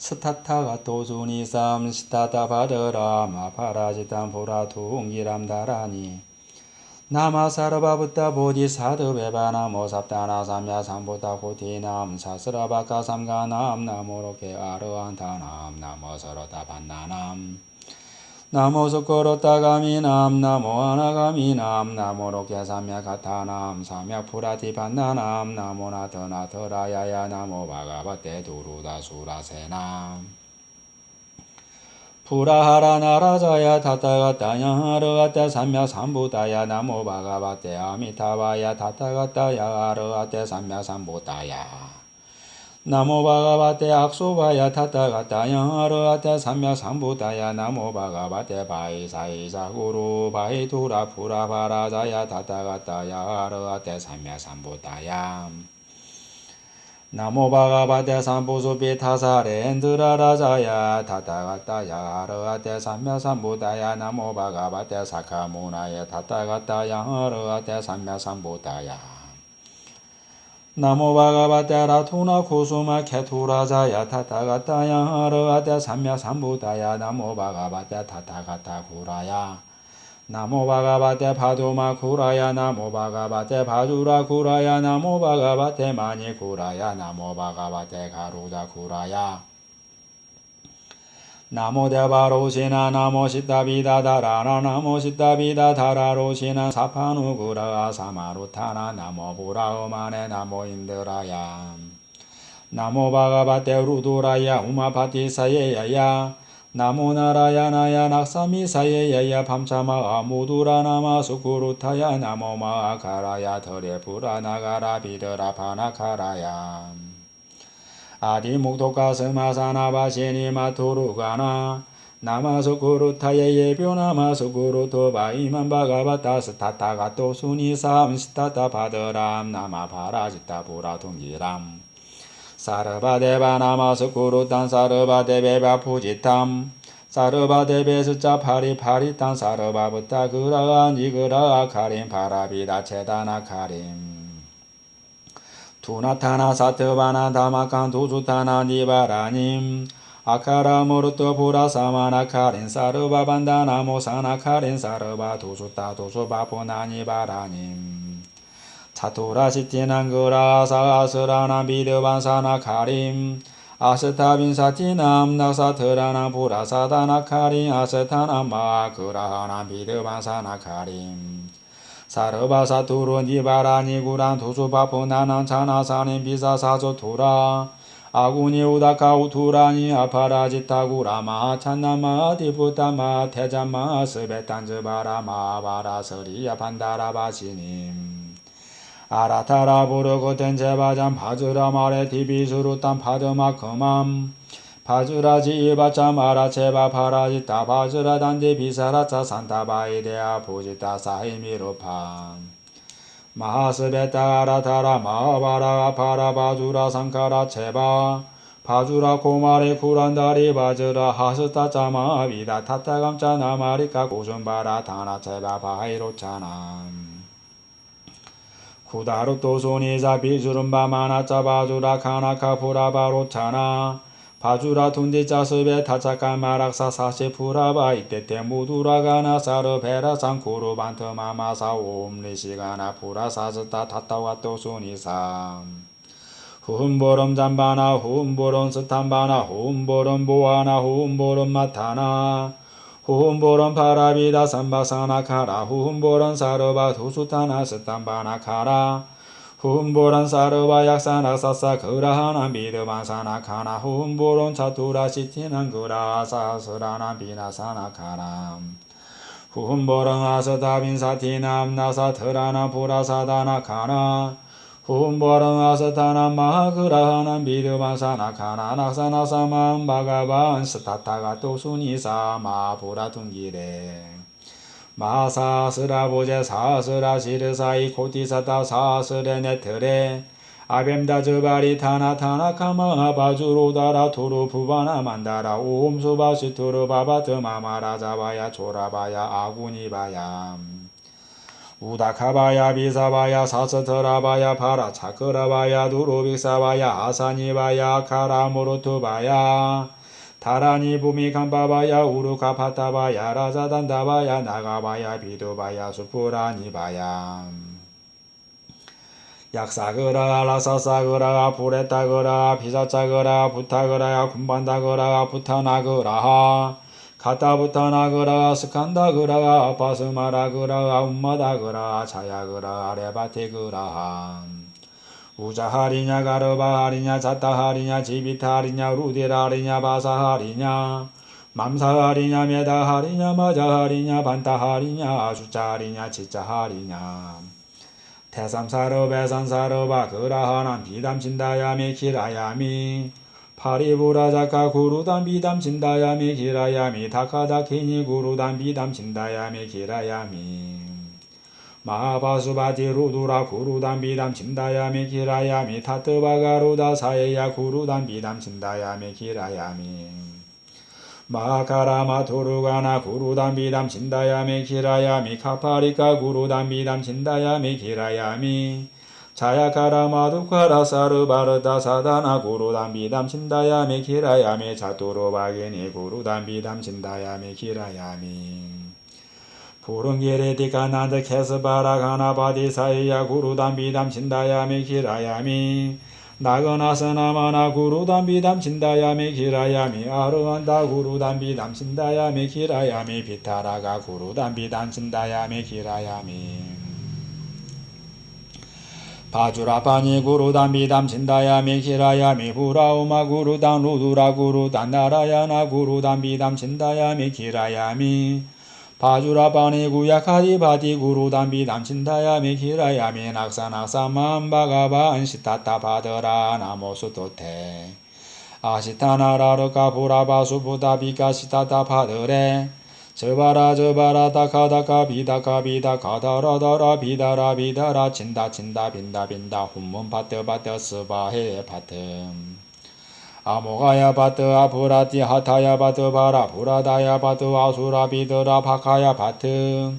스타타가 도수니삼 시타타 바드라 마파라지탄 보라퉁기람 다라니. 나마사르바부타 보디사드 베바나 모삽다나 삼야 삼보다 고티남 사스라바카 삼가남 나모로케 아르한타남 나모서로다 반나남 나모스코로타가미남 나모하나가미남 나모로케 삼야가타남 삼야푸라티반나남 나모나더나더라야야 나모바가바테 두루다수라세남. 푸라하라나라자야 타타가타야 하르아테 삼야삼부다야 나모바가바테 아미타바야 타타가타야 하르아테 삼야삼부다야 나모 바가바테 악소바야 타타가타야 하르아테 삼야삼부다야. 나모 바가바테 바이사이사구루 바이투라 푸라바라자야 타타가타야 하르아테 삼야삼부다야. 나모 바가바테 삼부수비 타사렌드라라자야 타타가타야 하르아테 삼야삼부다야. 나모 바가바테 사카무나야 타타가타야 하르아테 삼야삼부다야 나모 바가바테라 투나 쿠수마 케투라자야 타타가타야 하르아테 삼야 삼부다야 나모 바가바테 타타가타 구라야. 나모 바가바테 파두마 구라야 나모 바가바테 바주라 구라야 나모 바가바테 마니 구라야 나모 바가바테 가루다 구라야 나모 대바로시나 나모 시타비다 다라나 나모 시타비다 다라로시나 사파누구라 사마루타나 나모 부라우마네 나모 인드라야. 나모 바가바테 루두라야 우마파티사예야야. 나모 나라야나야 낙사미사예야야. 밤차마 아 무두라 나마 수쿠루타야. 나모 마카라야 더레부라 나가라 비드라 파나카라야 아디 목토카 스마사나바시니 마토루가나 나마소쿠루타예 예뷰나마소쿠루토 바이만 바가바타 스타타가토 수니삼 스타타 바드람 나마파라지타 부라통기람 사르바데바 나마소쿠루탄 사르바데베바 푸지탐 사르바데베 스자 파리파리탄 사르바부타 그라안 이그라 카림 파라비다 체다나 카림 투나타나 사트바나 다마칸 두주타나 니바라님 아카라 모르토 부라 사마나 카린 사르바 반다나 모사나 카린 사르바 두주타 두주바 보나니 바라님. 차토라 시티난 그라 사스라나 비르반사나 카림 아스타빈 사티남 나사트라나 부라사다나 카린 아스타나 마 그라하나 비르반사나 카림 사르바사 투루 니바라 니 구란 투수바포 나난 차나사닌 비사사조 투라. 아구니 우다카 우투라니 아파라지타구 라마 찬나마 디부타마 태자마 스베탄즈바라마 바라서리야 판다라바시님. 아라타라 부르고 텐 제바잔 바즈라 마레 디비수루탄 파드마 그맘 바주라지 이바차 마라체바 파라지타 바주라 단디 비사라차 산타바이데아 부지타 사이미루판 마하스베타 아라타라 마하바라 파라 바주라 상카라 체바. 바주라 고마레 쿠란다리 바즈라 하스타 짜마 비다 타타감짜 나마리카 고순바라 타나 체바 바이로차나. 쿠다루 토소니자 비주름바 마나짜 바주라 카나카 푸라바로차나 바주라 습에 타차카 마락사 사시 푸라바 이때때 무두라가나 사르 베라 상쿠루 반트 마마사 옴리시가나 푸라사스타 타타와 또수니삼. 훈보름 잠바나 훈보름 스탄바나 훈보름 보아나 훈보름 마타나. 훈보름 파라비다 삼바사나 카라 훈보름 사르바 두수타나 스탄바나 카라 훈보란 사르바 약사나 사사 그라하나 미르반사나 카나 훈보론 차투라 시티난 그라 사스라나 비나사나 카나 훈보랑 아스다빈 사티남 나사 트라나 부라사다나 카나. 훈보랑 아스타나 마하그라하나 미르반사나 카나. 낙사나사만 바가반 스타타가 또수니사 마부라둥기레 마사스라보제 사스라 시르사이 코티사타 사스레네트레 아뱀다 즈바리 타나 타나 카마 바주로다라 투루 부바나 만다라. 옴수바시 투르 바바트 마마라자바야 조라바야 아구니바야. 우다카바야 비사바야 사스트라바야 파라 차크라바야 두루빅사바야 아사니바야 카라무르투바야 다라니 부미 간바바야 우루카 파타바야 라자단다바야 나가바야 비두바야 수푸라니바야. 약사그라 라사사그라 부레타그라 비사차그라 부타그라 군반다그라 부타나그라. 가타부타나그라 스칸다그라 바스마라그라 um마다그라 자야그라 레바테그라 우자하리냐 가르바하리냐 자타하리냐 지비타하리냐 루디라하리냐 바사하리냐 맘사하리냐 메다하리냐 마자하리냐 반타하리냐 숫자하리냐 치자하리냐. 태삼사르 배산사르바 그라하난 비담친다야미 기라야미 파리부라자카 구루담 비담친다야미 기라야미 다카다키니 구루담 비담친다야미 기라야미 마바수바티 루두라 구루담 비담 친다야미 기라야미 타트바가루다 사예야 구루담 비담 친다야미 기라야미. 마카라마 토루가나 구루담 비담 친다야미 기라야미 카파리카 구루담 비담 친다야미 기라야미. 자야카라마 두카라 사르바르다 사다나 구루담 비담 친다야미 기라야미 자투로바게니 구루담 비담 친다야미 기라야미 부릉게레디가 나드 케스바라 가나바디 사이야 구루담 비담 친다야미 기라야미. 나거나서나마나 구루담 비담 친다야미 기라야미. 아르한다 구루담 비담 친다야미 기라야미. 비타라가 구루담 비담 친다야미 기라야미. 바주라파니 구루담 비담 친다야미 기라야미. 후라우마 구루담 루두라 구루담 나라야나 구루담 비담 친다야미 기라야미 바주라바니 구야카디 바디 구루담비 담친다야미 기라야미 낙사 낙사만 바가반 시타타 바더라 나모수도테 아시타나라르카 부라바수부다비카 시타타 바더레. 저바라 저바라 다카다카 비다카 비다카 다라다라 비다라 비다라 친다 친다 빈다 빈다 훈문 파트 파트 스바헤 파트 아모가야 바트 아프라티 하타야 바트 바라 부라다야 바트 아수라 비드라 바카야 바트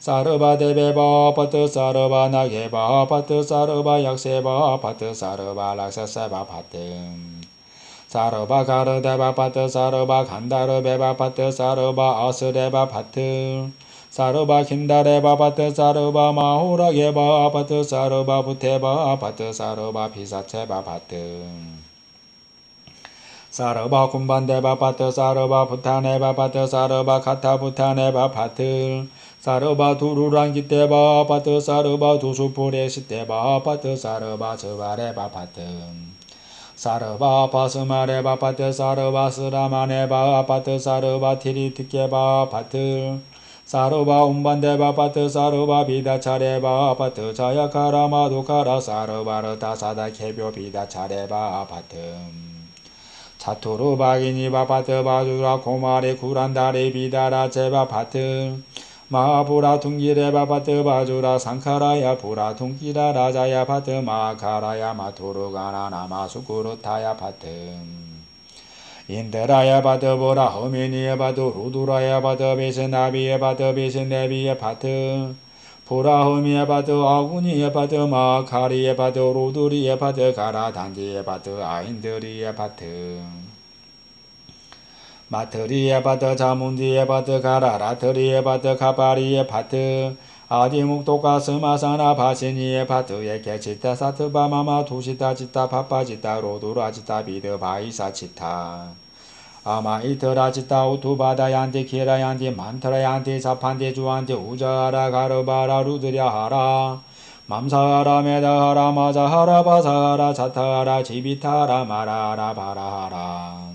사르바 데베바 바트 사르바 나게바 바트 사르바 약세바 바트 사르바 락사세바 바트 사르바 가르데바 바트 사르바 간다르베바 바트 사르바 아스레바 바트 사르바 킨다레바 바트 사르바 마호라게바 바트 사르바 부테바 바트 사르바 비사체바 바트 사르바 군반데바 파트 사르바 부타네바 파트 사르바 카타 부타네바 파트. 사르바 두루랑 기테바 파트 사르바 두수푸레 시테바 파트 사르바 저바레바 파트. 사르바 바스마레바 파트 사르바 스라마네바 파트 사르바 티리티케바 파트. 사르바 운반데바 파트 사르바 비다차레바 파트. 자야카라 마두카라 사르바르타 사다 케벼 비다차레바 파트 사토로 바기니 바파트 바주라 고마레 구란다레 비다라 제바 파트. 마부라 둥기레 바파트 바주라 상카라야 부라 둥기라 라자야 파트. 마카라야 마토로 가나 나 마 수쿠르타야 파트. 인데라야 바드 보라 허미니에 바드 루두라야 바드 비신 나비에 바드 비신 네비에 파트 보라흐미에 바드 아구니에 바드 마카리에 바드 로두리에 바드 가라 단지에 바드 아인드리에 바드 마트리에 바드 자문디에 바드 가라 라트리에 바드 카바리에 바드 아디묵도가 스마사나 바시니에 바드에 개치타 사트바마마 두시타 지타 파파지타 로두라 지타 비드 바이사 치타 아마이트라지타 우투바다얀디 키라얀디 만트라얀디 사판디 주안디 우자하라 가르바라 루드랴하라 맘사하라 메다하라 마자하라 바사하라 자타하라 지비타하라 마라하라 바라하라.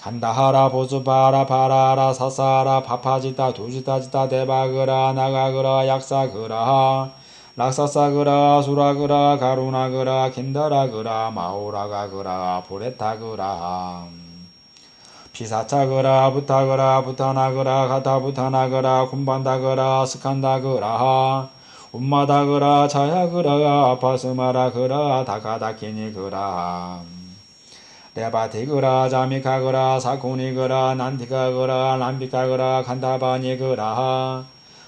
간다하라 보수바라 바라하라 사사하라 파파지타 두지타지타 대바그라 나가그라 약사그라 락사사그라 수라그라 가루나그라 킨다라그라 마오라가그라 보레타그라 피사차거라 부타거라 부타나거라 가타부타나거라 군반다거라 스칸다거라 움마다거라 자야거라 아파스마라거라 다카다키니거라. 레바티거라 자미카거라 사코니거라 난티카거라 람비카거라 간다바니거라.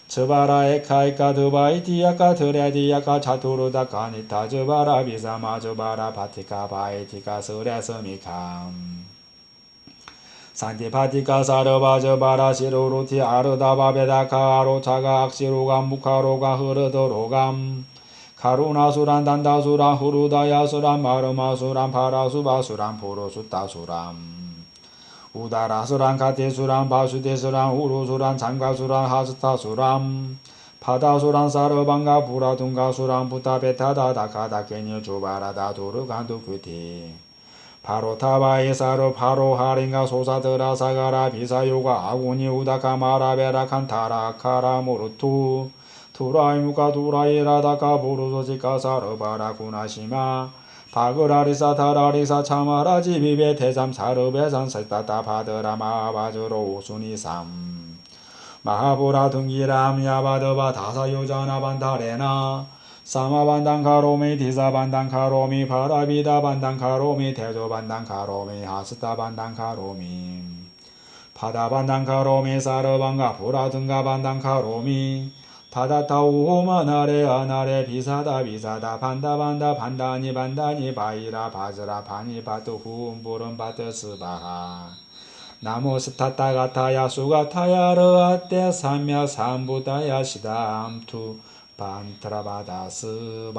저바라 에카이카 드바이티야카 드레디야카 차투르다 카니타 저바라 비사마 저바라 바티카 바이티카 스레스미캄 산티파티카 사르바저 바라 시로 루티 아르다바 베다카 아로차가 악시로감 무카로가 흐르더로감 카루나수란 단다수란 후루다야수란 마르마수란 파라수바수란 포로수따수람 우다라수란 가테수란 바수데수란 우루수란 장가수란 하스타수람 파다수란 사르방가 부라둥가수란 부타베타다다카다 케니 주바라다 도르간도 규티 바로 타바이 사르 바로 하링가 소사드라 사가라 비사요가 아구니 우다카 마라베라 칸 타라 카라 모르투. 투라이무카 두라이라다카 부르소지카 사르바라 구나시마. 바그라리사 타라리사 차마라지 비베 대삼 사르베산 살따따 바드라 마 바즈로 우순이삼. 마하보라 등기람 야바드바 다사요자나 반다레나 사마반당카로미 디사반당카로미 파라비다반당카로미 대조반당카로미 하스타반당카로미 파다반당카로미 사르반가 보라등가반당카로미 타다타우호마나레 아나레 비사다 비사다 반다반다 반다니 반다니 바이라 바즈라 바니 바트 후음보름 바트 스바하. 나무 스타타 가타야 수가타야 르 아떼 삼야 삼부다야 시담투 반트라바다스바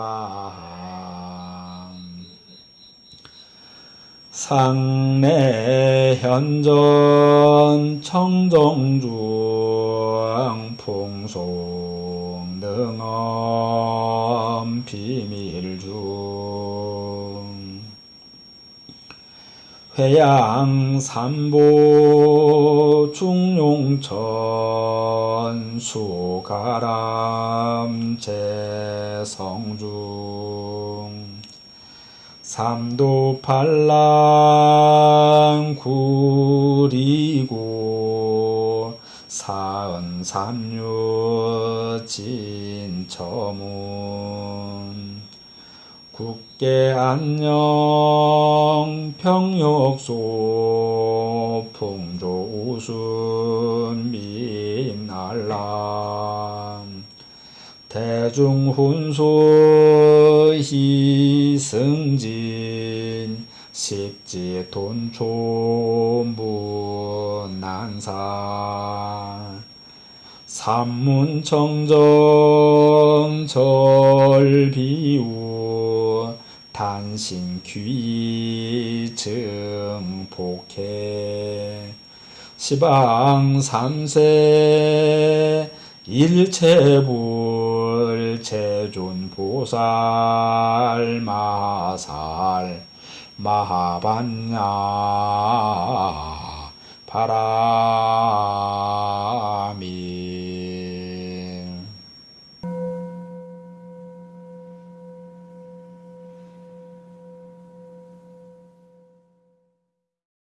상내 현전 청정중 풍송 능엄 비밀중 회양 삼보 중용천 수가람 재성중 삼도 팔랑 구리고 사은 삼류 진처문 국계 안녕. 평역소 풍조 우순 민알람. 대중훈수 희승진 십지 돈초무 난사 삼문청정 절비우 단신 귀증 복해. 시방 삼세 일체불 제존 보살 마살 마하반야 바라